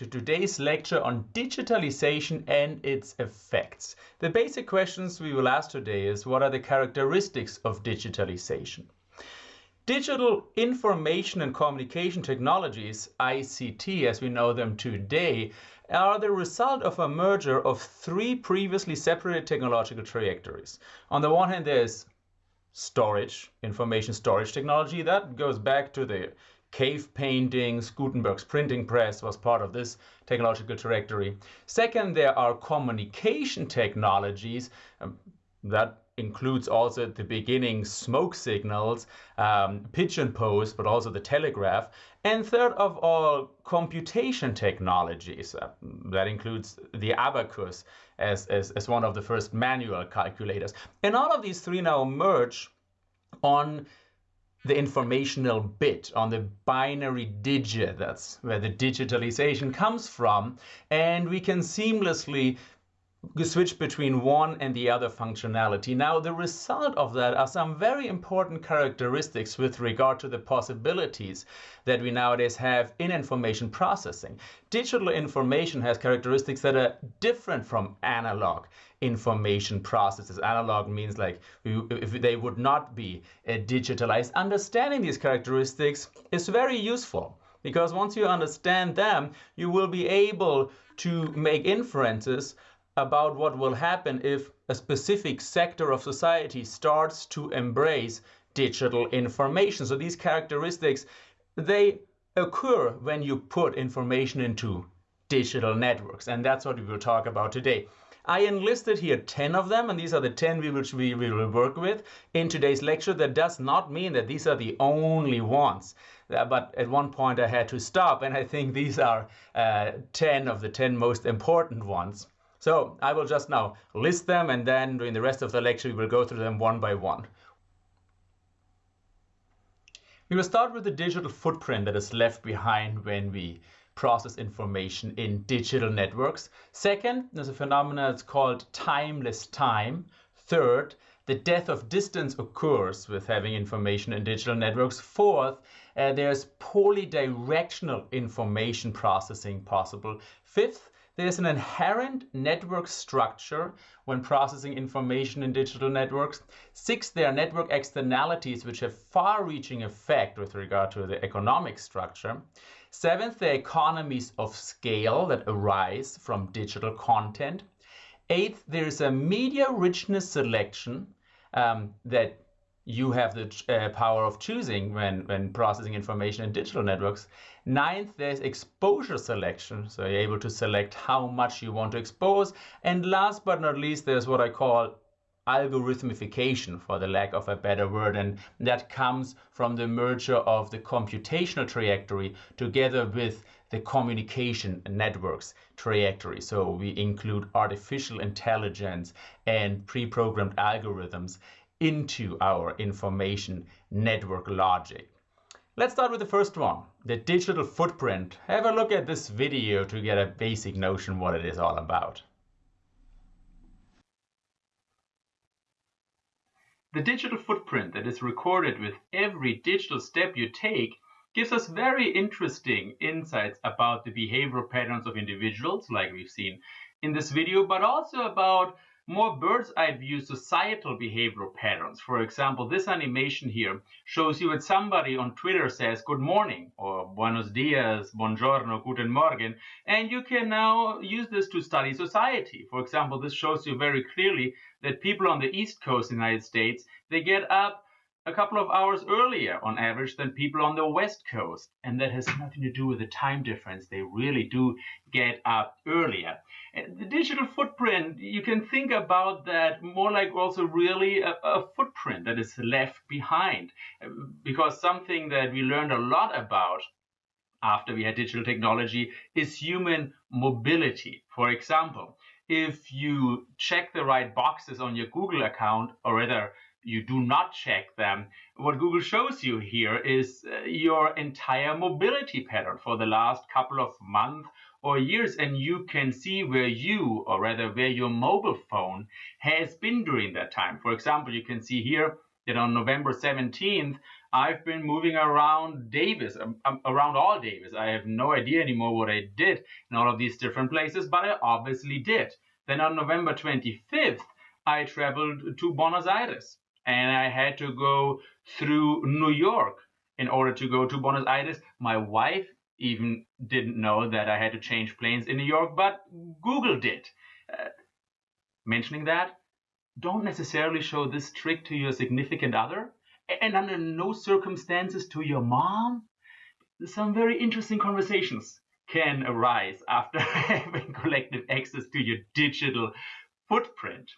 To today's lecture on digitalization and its effects. The basic questions we will ask today is what are the characteristics of digitalization? Digital information and communication technologies, ICT as we know them today, are the result of a merger of three previously separated technological trajectories. On the one hand, there's storage, information storage technology. That goes back to the cave paintings, Gutenberg's printing press was part of this technological trajectory. Second, there are communication technologies um, that includes also at the beginning smoke signals, um, pigeon post, but also the telegraph. And third of all, computation technologies. Uh, that includes the abacus as, as, as one of the first manual calculators. And all of these three now merge on the informational bit on the binary digit. That's where the digitalization comes from. And we can seamlessly switch between one and the other functionality. Now, the result of that are some very important characteristics with regard to the possibilities that we nowadays have in information processing. Digital information has characteristics that are different from analog information processes. Analog means like if they would not be uh, digitalized. Understanding these characteristics is very useful because once you understand them, you will be able to make inferences about what will happen if a specific sector of society starts to embrace digital information. So these characteristics, they occur when you put information into digital networks. And that's what we will talk about today. I enlisted here 10 of them, and these are the 10 which we, we will work with in today's lecture. That does not mean that these are the only ones. Uh, but at one point I had to stop, and I think these are uh, 10 of the 10 most important ones. So I will just now list them and then during the rest of the lecture we will go through them one by one. We will start with the digital footprint that is left behind when we process information in digital networks. Second, there's a phenomenon that's called timeless time. Third, the death of distance occurs with having information in digital networks. Fourth, uh, there's polydirectional information processing possible. Fifth, there's an inherent network structure when processing information in digital networks. Six, there are network externalities which have far-reaching effect with regard to the economic structure. Seventh, there are economies of scale that arise from digital content. Eighth, there is a media richness selection um, that you have the uh, power of choosing when, when processing information in digital networks. Ninth, there's exposure selection. So you're able to select how much you want to expose. And last but not least, there's what I call algorithmification for the lack of a better word and that comes from the merger of the computational trajectory together with the communication networks trajectory so we include artificial intelligence and pre-programmed algorithms into our information network logic. Let's start with the first one, the digital footprint. Have a look at this video to get a basic notion what it is all about. The digital footprint that is recorded with every digital step you take gives us very interesting insights about the behavioral patterns of individuals, like we've seen in this video, but also about more bird's eye view societal behavioral patterns. For example, this animation here shows you that somebody on Twitter says good morning or buenos dias, buongiorno, guten morgen, and you can now use this to study society. For example, this shows you very clearly that people on the East Coast of the United States, they get up a couple of hours earlier on average than people on the west coast and that has nothing to do with the time difference. They really do get up earlier. The digital footprint you can think about that more like also really a, a footprint that is left behind. Because something that we learned a lot about after we had digital technology is human mobility. For example if you check the right boxes on your google account or rather you do not check them, what Google shows you here is uh, your entire mobility pattern for the last couple of months or years and you can see where you or rather where your mobile phone has been during that time. For example, you can see here that on November 17th I've been moving around Davis, um, um, around all Davis. I have no idea anymore what I did in all of these different places, but I obviously did. Then on November 25th, I traveled to Buenos Aires and I had to go through New York in order to go to Buenos Aires. My wife even didn't know that I had to change planes in New York, but Google did. Uh, mentioning that, don't necessarily show this trick to your significant other and under no circumstances to your mom. Some very interesting conversations can arise after having collective access to your digital footprint.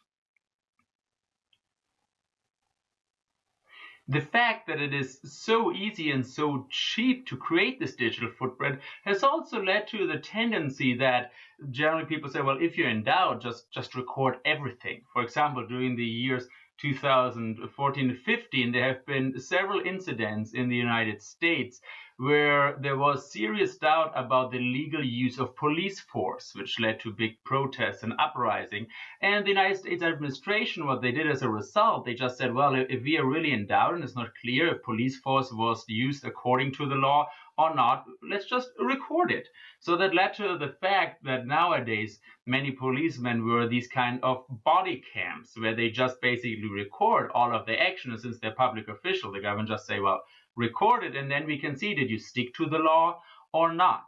The fact that it is so easy and so cheap to create this digital footprint has also led to the tendency that generally people say, well, if you're in doubt, just, just record everything. For example, during the years 2014 to 15, there have been several incidents in the United States where there was serious doubt about the legal use of police force, which led to big protests and uprising. And the United States administration, what they did as a result, they just said, well, if we are really in doubt and it's not clear if police force was used according to the law or not, let's just record it. So that led to the fact that nowadays many policemen were these kind of body cams where they just basically record all of their actions since they're public official. The government just say, well, record it, and then we can see did you stick to the law or not.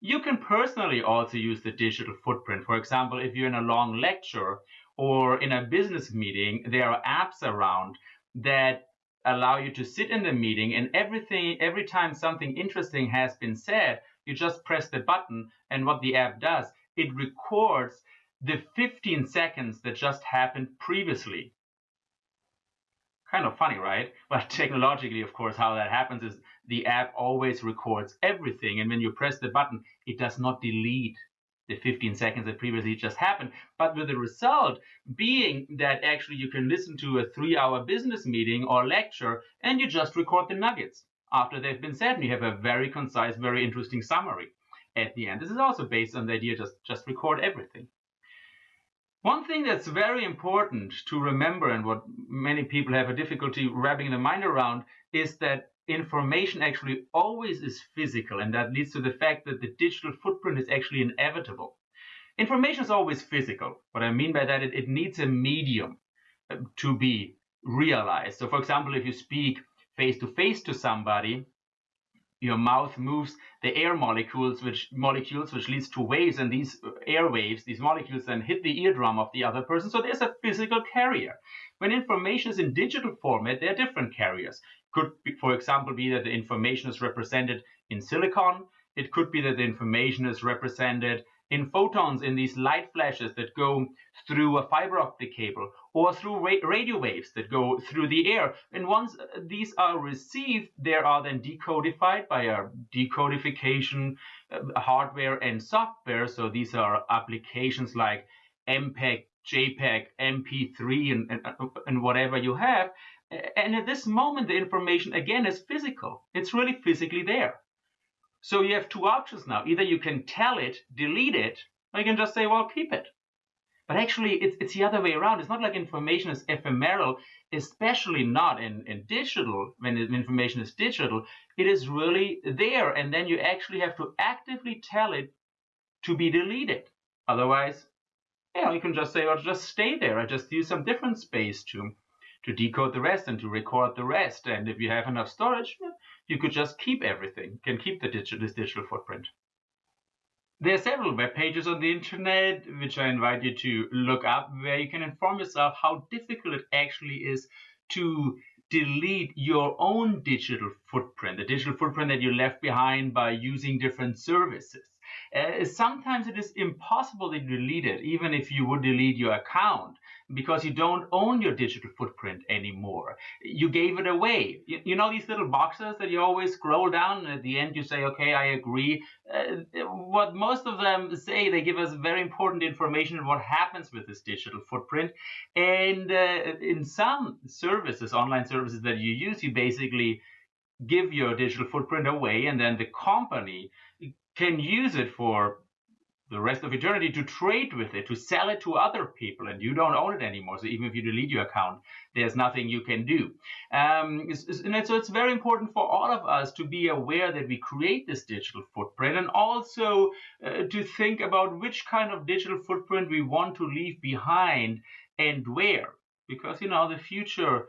You can personally also use the digital footprint. For example, if you're in a long lecture or in a business meeting, there are apps around that allow you to sit in the meeting and everything every time something interesting has been said, you just press the button and what the app does, it records the 15 seconds that just happened previously kind of funny, right? But technologically, of course, how that happens is the app always records everything. And when you press the button, it does not delete the 15 seconds that previously just happened. But with the result being that actually you can listen to a three hour business meeting or lecture and you just record the nuggets after they've been said. And you have a very concise, very interesting summary at the end. This is also based on the idea just, just record everything. One thing that's very important to remember and what many people have a difficulty wrapping their mind around is that information actually always is physical and that leads to the fact that the digital footprint is actually inevitable. Information is always physical. What I mean by that, it, it needs a medium uh, to be realized. So for example, if you speak face to face to somebody, your mouth moves the air molecules which molecules which leads to waves and these air waves these molecules then hit the eardrum of the other person so there's a physical carrier when information is in digital format there are different carriers could be, for example be that the information is represented in silicon it could be that the information is represented in photons in these light flashes that go through a fiber optic cable or through ra radio waves that go through the air. And once uh, these are received, they are then decodified by a decodification uh, hardware and software. So these are applications like MPEG, JPEG, MP3, and, and, and whatever you have. And at this moment, the information again is physical. It's really physically there. So you have two options now. Either you can tell it, delete it, or you can just say, well, keep it. But actually, it's, it's the other way around. It's not like information is ephemeral, especially not in, in digital, when information is digital. It is really there. And then you actually have to actively tell it to be deleted. Otherwise, you know, you can just say, well, just stay there. I just use some different space to, to decode the rest and to record the rest. And if you have enough storage, you could just keep everything, you can keep the digital, this digital footprint. There are several web pages on the internet, which I invite you to look up, where you can inform yourself how difficult it actually is to delete your own digital footprint, the digital footprint that you left behind by using different services. Uh, sometimes it is impossible to delete it, even if you would delete your account because you don't own your digital footprint anymore. You gave it away. You, you, know these little boxes that you always scroll down and at the end you say, okay, I agree. Uh, what most of them say, they give us very important information on what happens with this digital footprint. And uh, in some services, online services that you use, you basically give your digital footprint away and then the company can use it for the rest of eternity to trade with it, to sell it to other people, and you don't own it anymore. So even if you delete your account, there's nothing you can do. Um, it's, it's, and so it's very important for all of us to be aware that we create this digital footprint and also uh, to think about which kind of digital footprint we want to leave behind and where. Because, you know, the future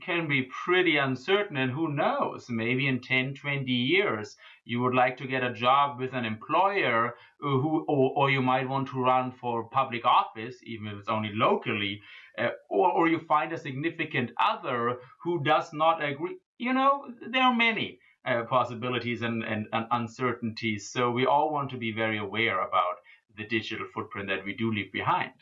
can be pretty uncertain and who knows maybe in 10 20 years you would like to get a job with an employer who or, or you might want to run for public office even if it's only locally uh, or, or you find a significant other who does not agree. You know there are many uh, possibilities and, and, and uncertainties so we all want to be very aware about the digital footprint that we do leave behind